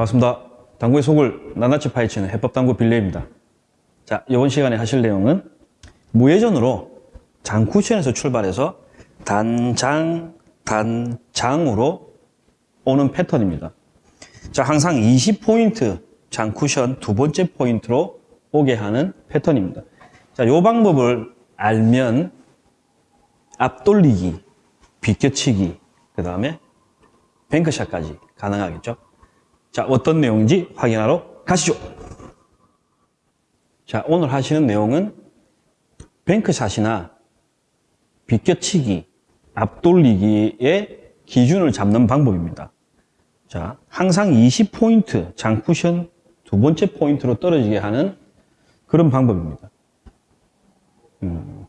반갑습니다. 당구의 속을 낱낱이 파헤치는 해법당구 빌레입니다. 자, 이번 시간에 하실 내용은 무회전으로 장쿠션에서 출발해서 단장, 단장으로 오는 패턴입니다. 자, 항상 20포인트 장쿠션 두 번째 포인트로 오게 하는 패턴입니다. 자, 요 방법을 알면 앞돌리기, 비껴치기, 그 다음에 뱅크샷까지 가능하겠죠. 자, 어떤 내용인지 확인하러 가시죠. 자, 오늘 하시는 내용은 뱅크샷이나 비껴치기, 앞돌리기의 기준을 잡는 방법입니다. 자, 항상 20포인트 장쿠션 두 번째 포인트로 떨어지게 하는 그런 방법입니다. 음,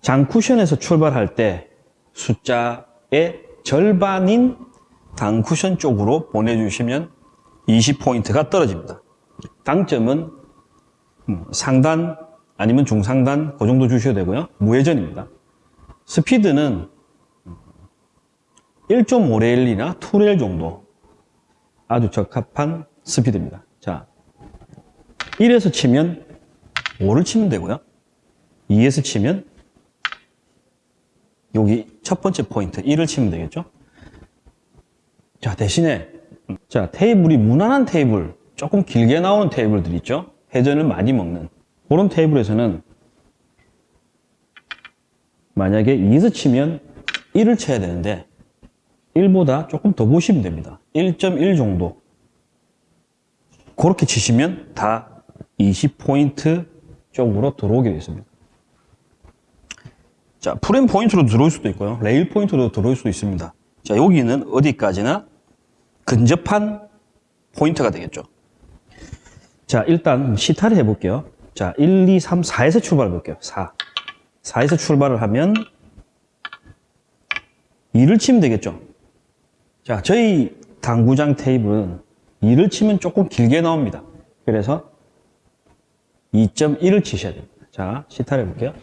장쿠션에서 출발할 때 숫자의 절반인 단쿠션 쪽으로 보내주시면 20포인트가 떨어집니다. 당점은 음, 상단 아니면 중상단 그 정도 주셔도 되고요. 무회전입니다. 스피드는 1.5레일이나 2레일 정도 아주 적합한 스피드입니다. 자, 1에서 치면 5를 치면 되고요. 2에서 치면 여기 첫 번째 포인트 1을 치면 되겠죠. 자, 대신에 자, 테이블이 무난한 테이블, 조금 길게 나오는 테이블들 있죠? 회전을 많이 먹는 그런 테이블에서는 만약에 2에서 치면 1을 쳐야 되는데 1보다 조금 더 보시면 됩니다. 1.1 정도 그렇게 치시면 다 20포인트 쪽으로 들어오게 됩니다 자, 프레임 포인트로 들어올 수도 있고요. 레일 포인트로 들어올 수도 있습니다. 자, 여기는 어디까지나 근접한 포인트가 되겠죠. 자, 일단 시타를 해볼게요. 자, 1, 2, 3, 4에서 출발해 볼게요. 4. 4에서 출발을 하면 2를 치면 되겠죠. 자, 저희 당구장 테이블은 2를 치면 조금 길게 나옵니다. 그래서 2.1을 치셔야 됩니다. 자, 시타를 해볼게요.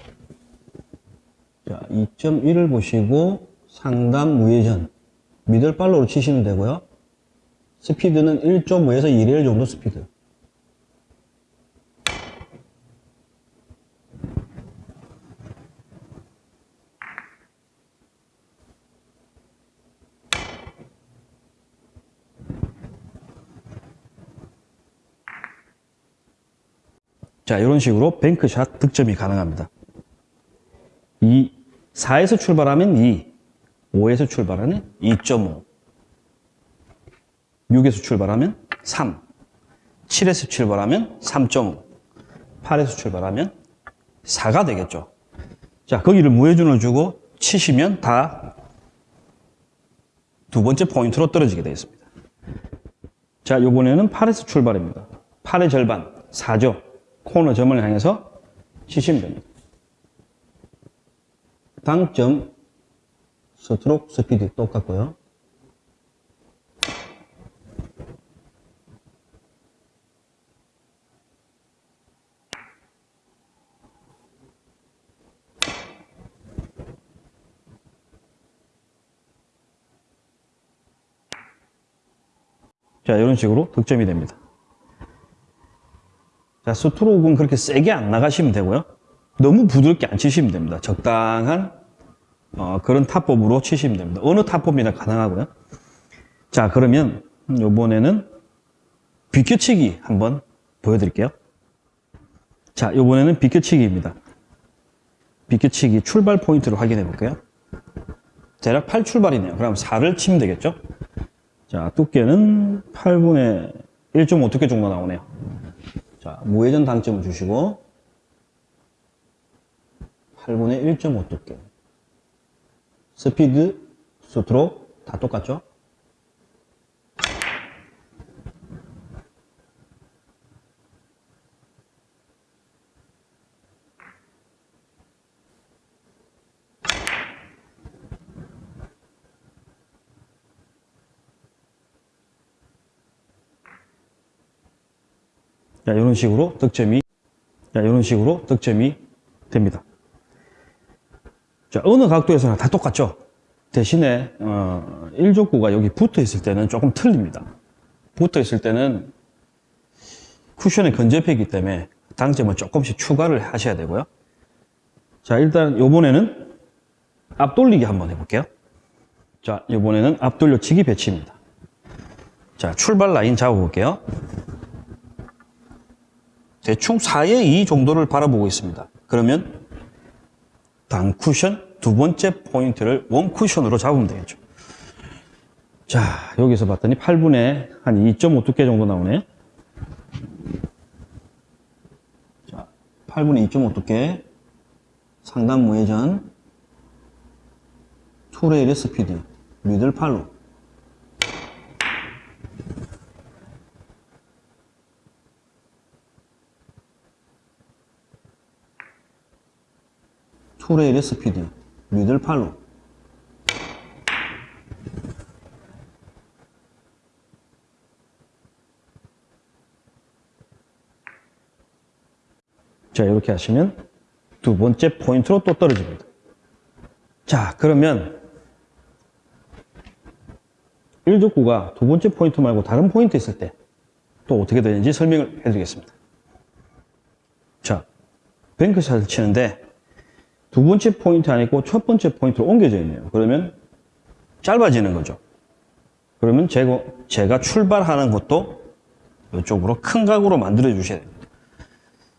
자, 2.1을 보시고 상단 무회전 middle follow로 치시면 되고요. 스피드는 1.5에서 2레일 정도 스피드. 자, 이런 식으로 뱅크샷 득점이 가능합니다. 2, 4에서 출발하면 2, 5에서 출발하는 2.5, 6에서 출발하면 3, 7에서 출발하면 3.5, 8에서 출발하면 4가 되겠죠. 자, 거기를 무회전을 주고 치시면 다 두 번째 포인트로 떨어지게 되겠습니다. 자, 요번에는 8에서 출발입니다. 8의 절반, 4죠. 코너 점을 향해서 치시면 됩니다. 당점, 스트로크 스피드 똑같고요. 자, 이런 식으로 득점이 됩니다. 자, 스트로크는 그렇게 세게 안 나가시면 되고요. 너무 부드럽게 안 치시면 됩니다. 적당한 어, 그런 타법으로 치시면 됩니다. 어느 타법이나 가능하고요. 자, 그러면 요번에는 비껴치기 한번 보여드릴게요. 자, 요번에는 비껴치기입니다. 비껴치기 출발 포인트를 확인해 볼게요. 대략 8출발이네요. 그럼 4를 치면 되겠죠? 자, 두께는 8분의 1.5 두께 정도 나오네요. 자, 무회전 당점을 주시고 8분의 1.5 두께 스피드, 스트로크 다 똑같죠? 자, 이런 식으로 득점이, 자, 이런 식으로 득점이 됩니다. 자, 어느 각도에서나 다 똑같죠? 대신에, 어, 1족구가 여기 붙어 있을 때는 조금 틀립니다. 붙어 있을 때는 쿠션이 건접해있기 때문에 당점을 조금씩 추가를 하셔야 되고요. 자, 일단 요번에는 앞돌리기 한번 해볼게요. 자, 이번에는 앞돌려치기 배치입니다. 자, 출발 라인 잡아볼게요. 대충 4의 2 정도를 바라보고 있습니다. 그러면 단 쿠션 두 번째 포인트를 원 쿠션으로 잡으면 되겠죠. 자, 여기서 봤더니 8분에 한2.5 두께 정도 나오네. 자, 8분에 2.5 두께. 상단 무회전. 투레일의 스피드. 미들 팔로. 투레일의 스피드. 미들 팔로. 자, 이렇게 하시면 두 번째 포인트로 또 떨어집니다. 자, 그러면 1적구가 두 번째 포인트 말고 다른 포인트 있을 때 또 어떻게 되는지 설명을 해드리겠습니다. 자, 뱅크샷을 치는데 두 번째 포인트 아니고 첫 번째 포인트로 옮겨져 있네요. 그러면 짧아지는 거죠. 그러면 제가, 제가 출발하는 것도 이쪽으로 큰 각으로 만들어 주셔야 됩니다.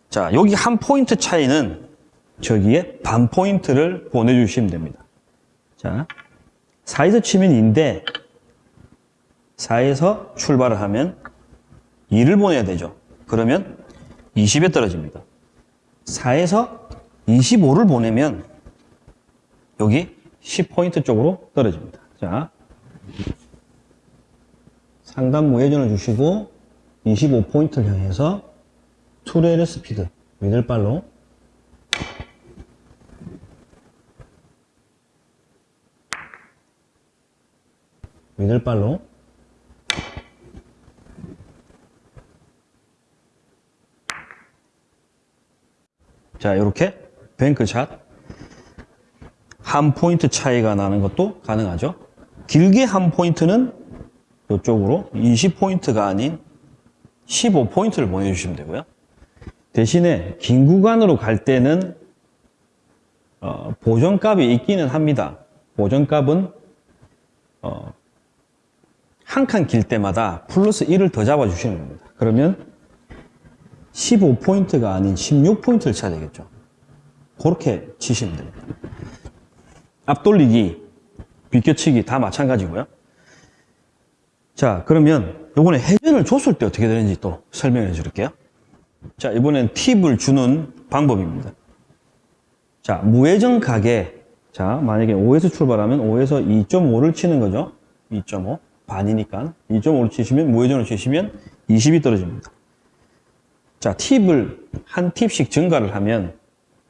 자, 여기 한 포인트 차이는 저기에 반 포인트를 보내주시면 됩니다. 자, 4에서 치면 2인데 4에서 출발을 하면 2를 보내야 되죠. 그러면 20에 떨어집니다. 4에서 25를 보내면 여기 10포인트 쪽으로 떨어집니다. 자, 상단 무회전을 주시고 25포인트를 향해서 투레일의 스피드, 미들발로 미들발로 자, 이렇게 뱅크샷 한 포인트 차이가 나는 것도 가능하죠. 길게 한 포인트는 이쪽으로 20포인트가 아닌 15포인트를 보내주시면 되고요. 대신에 긴 구간으로 갈 때는 어, 보정값이 있기는 합니다. 보정값은 어, 한 칸 길 때마다 플러스 1을 더 잡아주시는 겁니다. 그러면 15포인트가 아닌 16포인트를 쳐야 되겠죠. 그렇게 치시면 됩니다. 앞돌리기, 비껴치기 다 마찬가지고요. 자, 그러면 이번에 회전을 줬을 때 어떻게 되는지 또 설명해 드릴게요. 자, 이번엔 팁을 주는 방법입니다. 자, 무회전 가게. 자, 만약에 5에서 출발하면 5에서 2.5를 치는 거죠. 2.5. 반이니까. 2.5를 치시면, 무회전을 치시면 20이 떨어집니다. 자, 팁을 한 팁씩 증가를 하면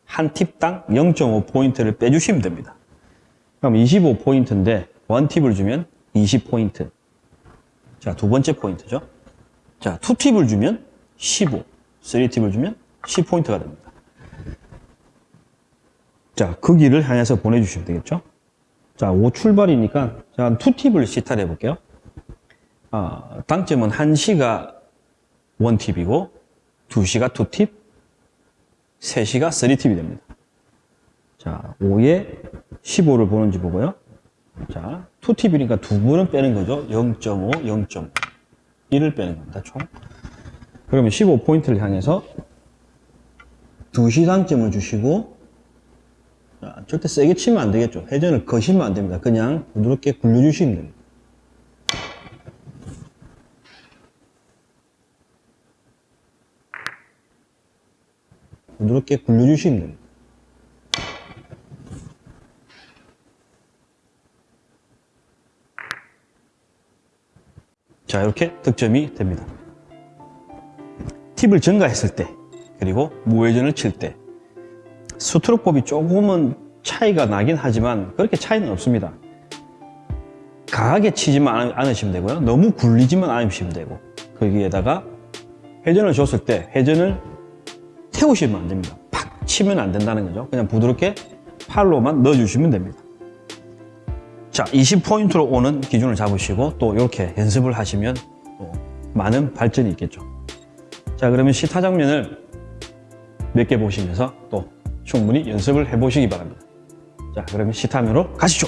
한 팁당 0.5포인트를 빼주시면 됩니다. 그럼 25포인트인데, one tip을 주면 20포인트. 자, 두 번째 포인트죠. 자, two tip을 주면 15. 3팁을 주면 10포인트가 됩니다. 자, 그 길을 향해서 보내주시면 되겠죠? 자, 5 출발이니까, 자, 2팁을 시타를 해볼게요. 아, 당점은 1시가 1팁이고, 2시가 2팁, 3시가 3팁이 됩니다. 자, 5에 15를 보는지 보고요. 자, 2팁이니까 두 분은 빼는 거죠. 0.5, 0.5. 1을 빼는 겁니다, 총. 그러면 15포인트를 향해서 2시 당점을 주시고 자, 절대 세게 치면 안 되겠죠. 회전을 거시면 안 됩니다. 그냥 부드럽게 굴려주시면 됩니다. 부드럽게 굴려주시면 됩니다. 자, 이렇게 득점이 됩니다. 팁을 증가했을 때, 그리고 무회전을 칠 때, 스트로크법이 조금은 차이가 나긴 하지만 그렇게 차이는 없습니다. 강하게 치지만 않으시면 되고요. 너무 굴리지만 않으시면 되고 거기에다가 회전을 줬을 때 회전을 태우시면 안 됩니다. 팍 치면 안 된다는 거죠. 그냥 부드럽게 팔로만 넣어주시면 됩니다. 자, 20포인트로 오는 기준을 잡으시고 또 이렇게 연습을 하시면 또 많은 발전이 있겠죠. 자, 그러면 시타 장면을 몇 개 보시면서 또 충분히 연습을 해보시기 바랍니다. 자, 그러면 시타면으로 가시죠.